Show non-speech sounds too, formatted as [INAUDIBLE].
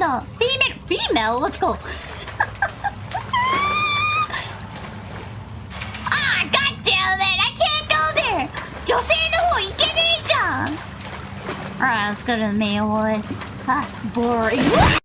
だ Female Female? Let's go. [LAUGHS] Ah, God damn it I can't go there. 女性の方行けねえじゃん。Alright let's go to the male one. Ah boring. [LAUGHS]